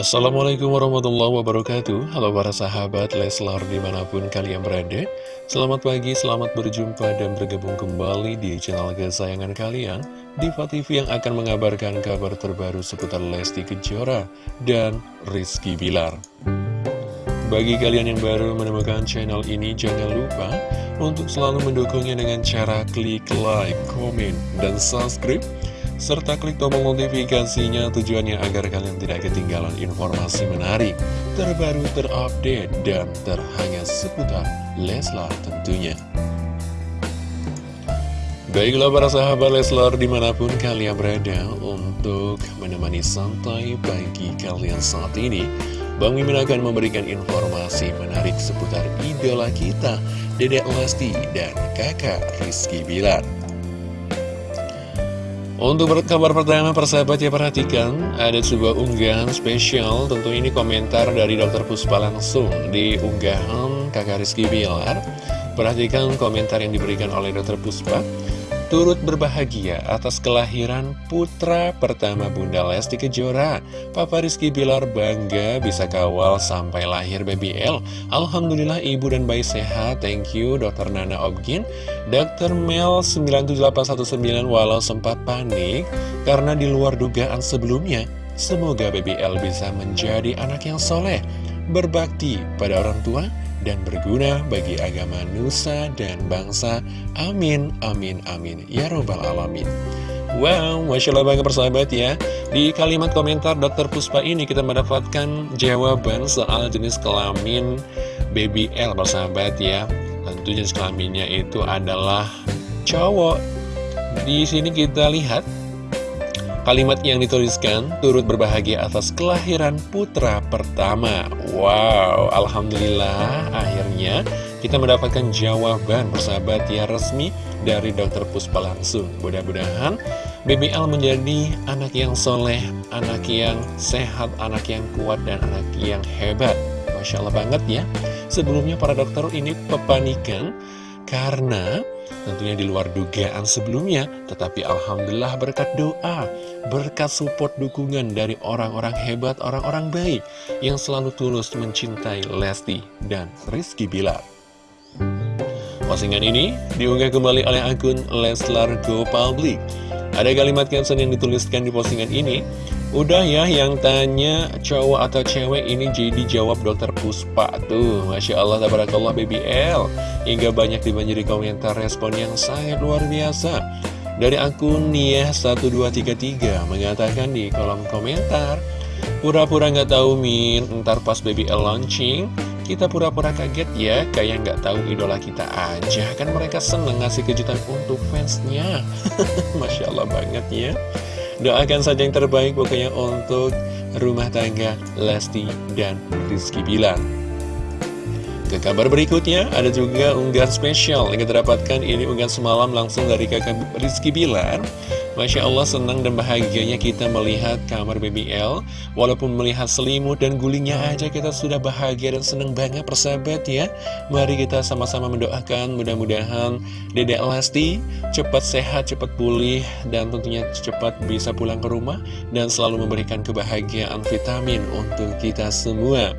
Assalamualaikum warahmatullahi wabarakatuh. Halo para sahabat Leslar di mana pun kalian berada. Selamat pagi, selamat berjumpa dan bergabung kembali di channel kesayangan kalian Diva TV yang akan mengabarkan kabar terbaru seputar Lesti Kejora dan Rizky Bilar. Bagi kalian yang baru menemukan channel ini jangan lupa untuk selalu mendukungnya dengan cara klik like, komen, dan subscribe serta klik tombol notifikasinya tujuannya agar kalian tidak ketinggalan informasi menarik, terbaru, terupdate, dan terhangat seputar Leslar tentunya. Baiklah para sahabat Leslar di mana pun kalian berada untuk menemani santai pagi kalian saat ini. Bang Mimin akan memberikan informasi menarik seputar idola kita, Dedek Lesti dan kakak Rizky Bilar. Untuk kabar pertama persahabat ya perhatikan Ada sebuah unggahan spesial Tentu ini komentar dari Dr. Puspa langsung Di unggahan kakak Rizky Bilar Perhatikan komentar yang diberikan oleh Dr. Puspa turut berbahagia atas kelahiran putra pertama Bunda Lesti Kejora. Papa Rizky Bilar bangga bisa kawal sampai lahir baby L. Alhamdulillah ibu dan bayi sehat, thank you Dr. Nana Obgin. Dr. Mel 97819 walau sempat panik karena di luar dugaan sebelumnya. Semoga baby L bisa menjadi anak yang soleh, berbakti pada orang tua, dan berguna bagi agama Nusa dan bangsa. Amin, amin, amin. Ya Robbal Alamin. Wow, Masya Allah banget persahabat ya Di kalimat komentar Dr. Puspa ini kita mendapatkan jawaban soal jenis kelamin Baby L persahabat ya Tentu jenis kelaminnya itu adalah cowok Di sini kita lihat Kalimat yang dituliskan turut berbahagia atas kelahiran putra pertama. Wow, Alhamdulillah akhirnya kita mendapatkan jawaban persahabat ya resmi dari dokter Puspa langsung. Mudah-mudahan BBL menjadi anak yang soleh, anak yang sehat, anak yang kuat, dan anak yang hebat. Masya Allah banget ya. Sebelumnya para dokter ini kepanikan karena tentunya di luar dugaan sebelumnya, tetapi Alhamdulillah berkat doa, berkat support dukungan dari orang-orang hebat, orang-orang baik yang selalu tulus mencintai Lesti dan Rizky Bilar. Postingan ini diunggah kembali oleh akun Leslar Go Public. Ada kalimat caption yang dituliskan di postingan ini, Udah ya yang tanya cowok atau cewek ini jadi jawab dokter Puspa. Tuh Masya Allah tabarakallah baby L. Hingga banyak dibanjiri komentar respon yang sangat luar biasa. Dari akun Nia1233 mengatakan di kolom komentar Pura-pura nggak tahu Min, ntar pas baby L launching kita pura-pura kaget ya, kayak nggak tahu idola kita aja. Kan mereka seneng ngasih kejutan untuk fansnya. Masya Allah banget ya Doakan saja yang terbaik pokoknya untuk rumah tangga Lesti dan Rizky Bilar. Ke kabar berikutnya, ada juga unggahan spesial yang kita dapatkan ini unggahan semalam langsung dari kakak Rizky Bilar. Masya Allah senang dan bahagianya kita melihat kamar BBL Walaupun melihat selimut dan gulingnya aja kita sudah bahagia dan senang banget persahabat ya. Mari kita sama-sama mendoakan mudah-mudahan Dedek Lesti cepat sehat, cepat pulih Dan tentunya cepat bisa pulang ke rumah Dan selalu memberikan kebahagiaan vitamin untuk kita semua.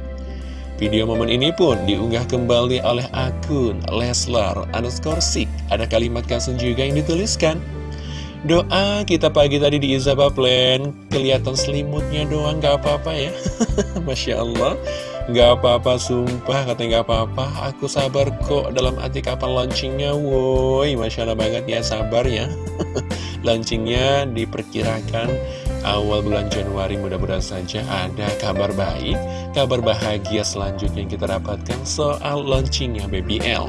Video momen ini pun diunggah kembali oleh akun Leslar underscore Ada kalimat kasun juga yang dituliskan Doa kita pagi tadi di Izaba Plan. Kelihatan selimutnya doang gak apa-apa ya. Masya Allah. Gak apa-apa sumpah katanya gak apa-apa. Aku sabar kok dalam arti kapan launchingnya Woi. Masya Allah banget ya sabar ya. Launchingnya diperkirakan awal bulan Januari mudah-mudahan saja ada kabar baik Kabar bahagia selanjutnya yang kita dapatkan soal launchingnya BBL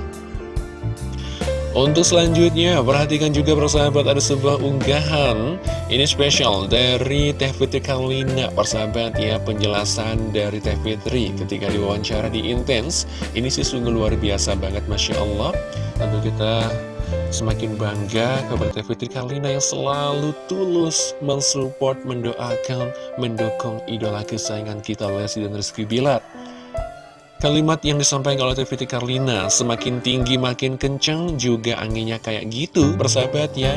untuk selanjutnya, perhatikan juga persahabat ada sebuah unggahan. Ini spesial dari Teh Fitri Karlina. Persahabat ya, penjelasan dari Teh Fitri ketika diwawancara di Intense Ini sih sungguh luar biasa banget, Masya Allah. Tentu kita semakin bangga kepada Teh Fitri Karlina yang selalu tulus mensupport, mendoakan, mendukung idola kesayangan kita Lesti dan Rizky Bilar Kalimat yang disampaikan oleh Teviti Karlina Semakin tinggi makin kenceng juga anginnya kayak gitu Persahabat ya.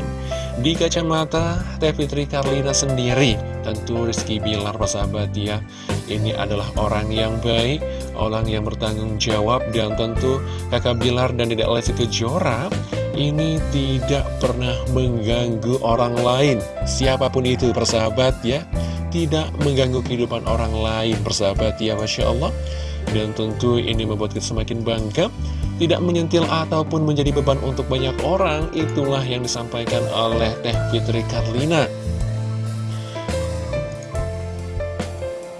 Di kacamata Tevitri Karlina sendiri Tentu Rizky Bilar persahabat ya Ini adalah orang yang baik Orang yang bertanggung jawab Dan tentu kakak Bilar dan Dedek Lesti Kejora Ini tidak pernah mengganggu orang lain Siapa pun itu persahabat ya. Tidak mengganggu kehidupan orang lain persahabat ya Masya Allah Dan tentu ini membuat kita semakin bangga tidak menyentil ataupun menjadi beban untuk banyak orang itulah yang disampaikan oleh Teh Fitri Karlina.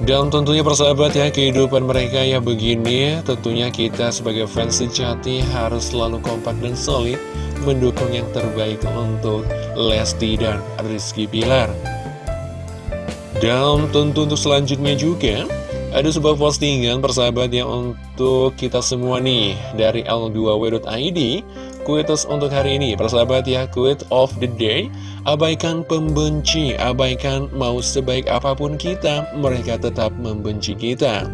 Dan tentunya persahabat ya, kehidupan mereka ya begini Tentunya kita sebagai fans sejati harus selalu kompak dan solid Mendukung yang terbaik untuk Lesti dan Rizky Bilar. Dan tentu untuk selanjutnya juga Ada sebuah postingan persahabat ya untuk kita semua nih Dari L2W.id Kuitus untuk hari ini, persahabat ya, quote of the day Abaikan pembenci, abaikan mau sebaik apa pun kita, mereka tetap membenci kita.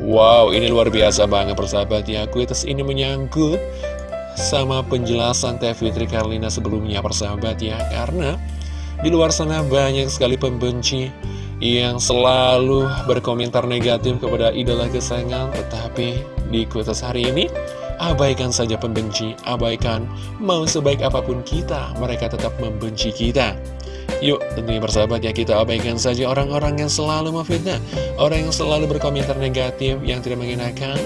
Wow, ini luar biasa banget persahabat ya, kuitus ini menyangkut sama penjelasan Teh Fitri Karlina sebelumnya persahabat ya. Karena di luar sana banyak sekali pembenci yang selalu berkomentar negatif kepada idola kesayangan Tetapi di kuitus hari ini Abaikan saja pembenci, abaikan. Mau sebaik apa pun kita, mereka tetap membenci kita. Yuk, tentunya bersahabat ya kita abaikan saja orang-orang yang selalu memfitnah Orang yang selalu berkomentar negatif, yang tidak mengenakan.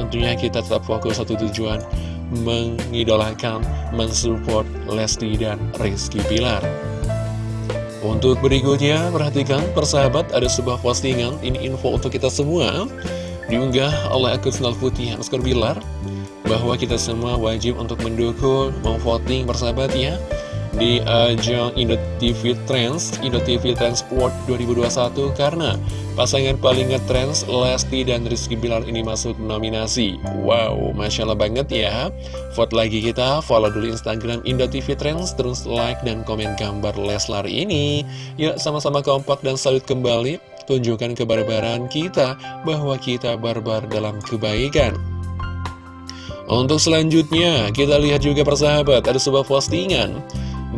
Tentunya kita tetap fokus satu tujuan Mengidolakan, mensupport Lesti dan Rizky Pilar Untuk berikutnya, perhatikan persahabat ada sebuah postingan. Ini info untuk kita semua. Diunggah oleh akun Snal Putih Bilar bahwa kita semua wajib untuk mendukung, memvoting persahabat ya di ajang Indo TV Trends, Indo TV Transport 2021 karena pasangan paling ngetrends Lesti dan Rizky Bilar ini masuk nominasi. Wow, Masya Allah banget ya. Vote lagi kita, follow dulu Instagram Indo TV Trends, terus like dan komen gambar Leslar ini. Yuk sama-sama kompak dan salut kembali, tunjukkan kebarbaran kita bahwa kita barbar dalam kebaikan. Untuk selanjutnya, kita lihat juga persahabat, ada sebuah postingan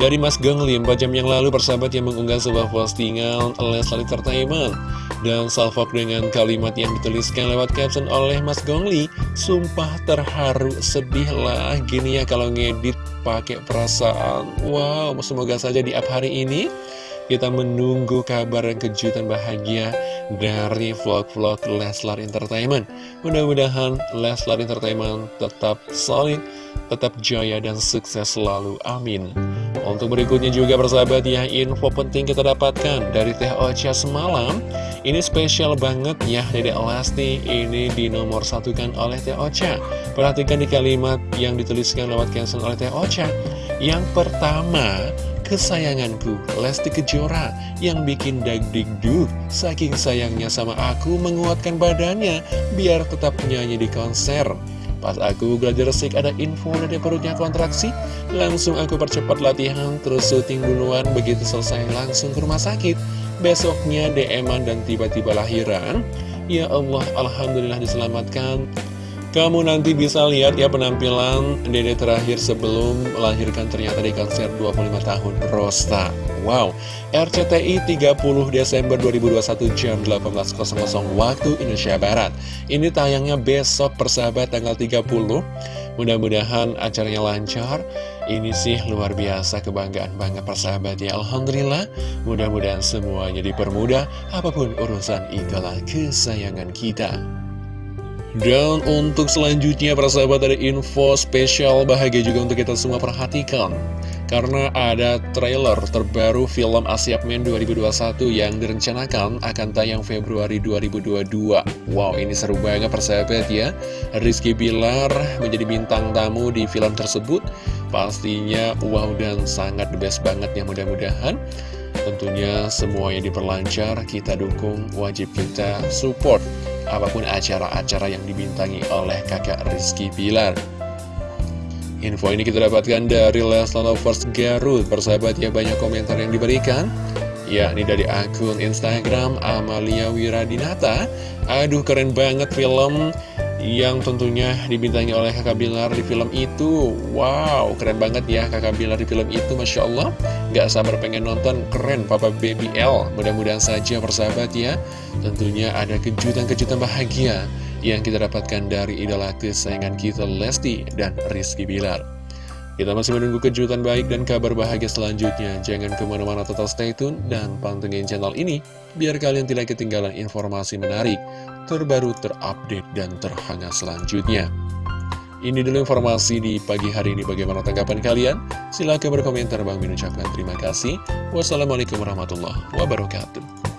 dari Mas Gengli 4 jam yang lalu persahabat yang mengunggah sebuah postingan Leslie Entertainment dan salvok dengan kalimat yang dituliskan lewat caption oleh Mas Gongli Sumpah terharu, sedih lah Gini ya kalau ngedit pakai perasaan Wow, semoga saja di app hari ini kita menunggu kabar dan kejutan bahagia dari vlog-vlog Leslar Entertainment. Mudah-mudahan Leslar Entertainment tetap solid, tetap jaya dan sukses selalu. Amin. Untuk berikutnya juga persahabat ya, info penting kita dapatkan dari Teh Ocha semalam. Ini spesial banget ya, Dede Elasti ini di nomor satukan oleh Teh Ocha. Perhatikan di kalimat yang dituliskan lewat cancel oleh Teh Ocha. Yang pertama, kesayanganku Lesti Kejora yang bikin dagdikduk saking sayangnya sama aku menguatkan badannya biar tetap nyanyi di konser pas aku belajar resik ada info dari perutnya kontraksi. Langsung aku percepat latihan terus syuting duluan. Begitu selesai langsung ke rumah sakit. Besoknya dm dan tiba-tiba lahiran. Ya Allah Alhamdulillah diselamatkan kamu nanti bisa lihat ya penampilan Dede terakhir sebelum melahirkan ternyata di konser 25 tahun Rosta. Wow, RCTI 30 Desember 2021 jam 18.00 waktu Indonesia Barat. Ini tayangnya besok persahabat tanggal 30. Mudah-mudahan acaranya lancar. Ini sih luar biasa kebanggaan banget persahabat ya Alhamdulillah Mudah-mudahan semuanya dipermudah Apa pun urusan idola kesayangan kita dan untuk selanjutnya para sahabat ada info spesial bahagia juga untuk kita semua perhatikan. Karena ada trailer terbaru film Asiap Men 2021 yang direncanakan akan tayang Februari 2022 Wow ini seru banget persahabat ya. Rizky Bilar menjadi bintang tamu di film tersebut. Pastinya wow dan sangat the best banget ya mudah-mudahan. Tentunya semuanya diperlancar, kita dukung, wajib kita support apa pun acara-acara yang dibintangi oleh kakak Rizky Pilar. Info ini kita dapatkan dari Leslar Lovers Garut, persahabat ya banyak komentar yang diberikan. Ya, ini dari akun Instagram Amalia Wiradinata. Aduh, keren banget film yang tentunya dibintangi oleh kakak Bilar di film itu. Wow, keren banget ya kakak Bilar di film itu Masya Allah. Gak sabar pengen nonton, keren Papa Baby L. Mudah-mudahan saja persahabat ya. Tentunya ada kejutan-kejutan bahagia Yang kita dapatkan dari idola kesayangan kita Lesti dan Rizky Bilar kita masih menunggu kejutan baik dan kabar bahagia selanjutnya. Jangan ke mana-mana total stay tune dan pantengin channel ini, biar kalian tidak ketinggalan informasi menarik, terbaru, terupdate, dan terhangat selanjutnya. Ini dulu informasi di pagi hari ini. Bagaimana tanggapan kalian? Silahkan berkomentar. Bang Min ucapkan terima kasih. Wassalamualaikum warahmatullahi wabarakatuh.